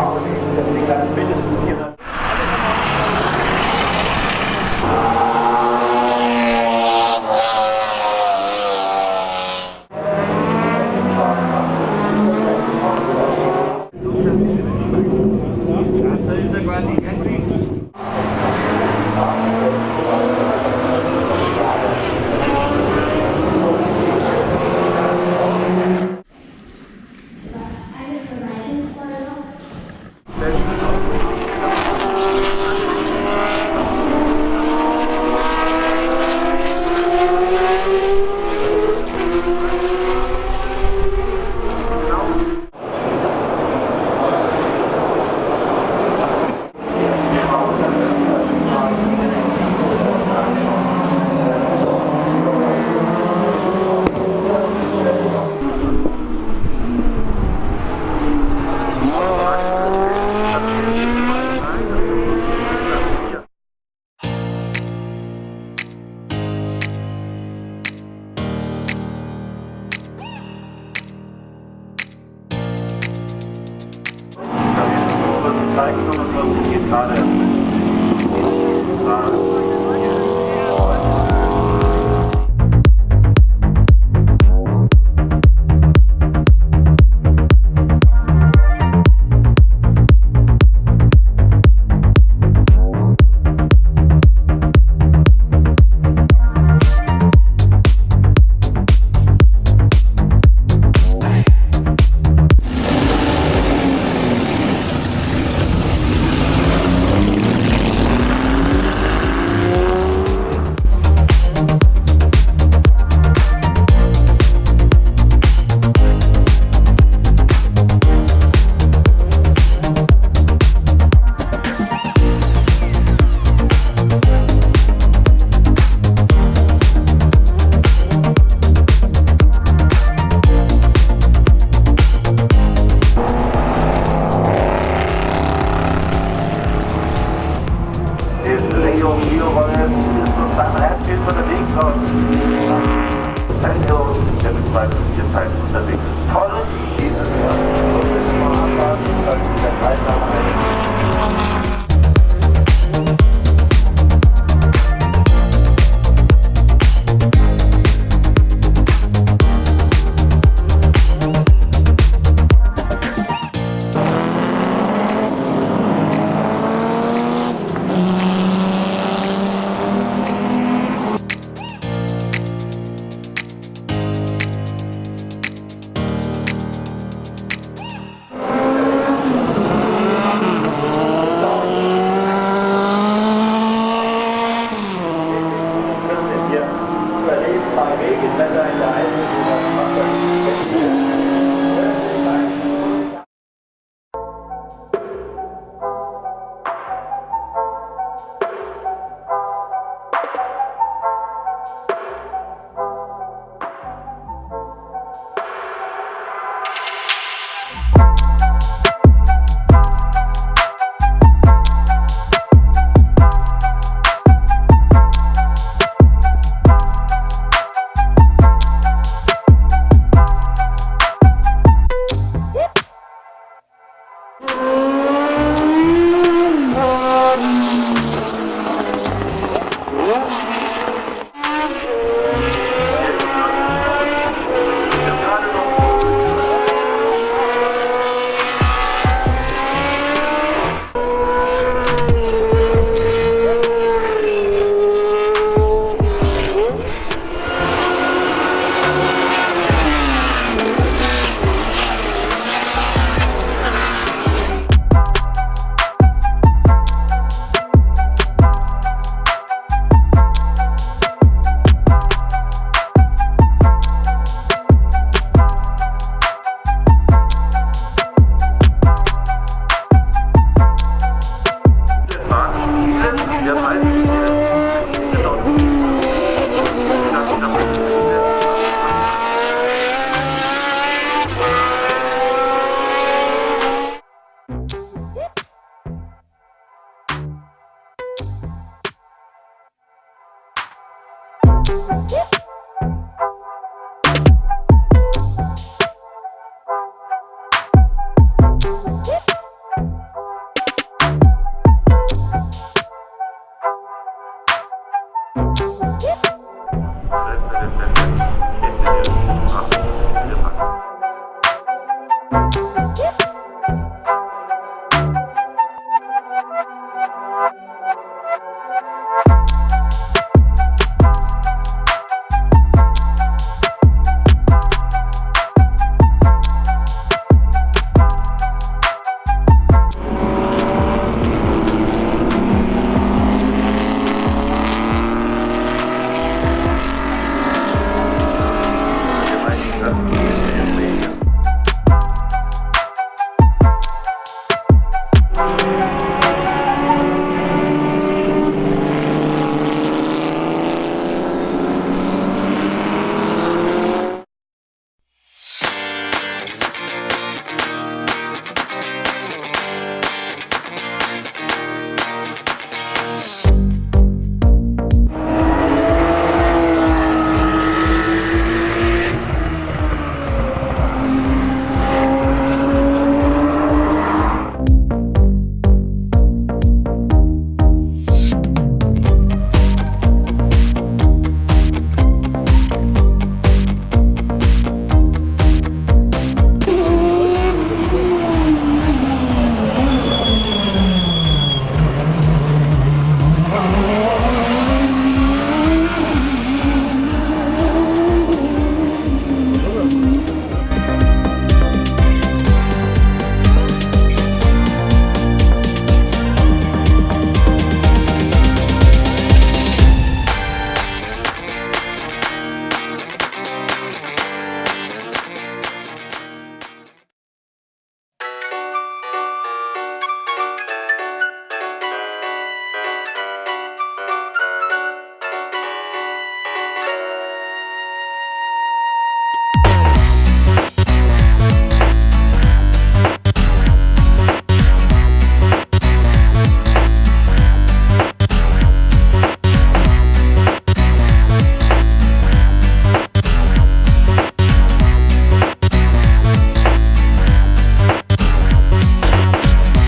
Harmonie, deswegen dann mindestens 400. 245 geht gerade. ist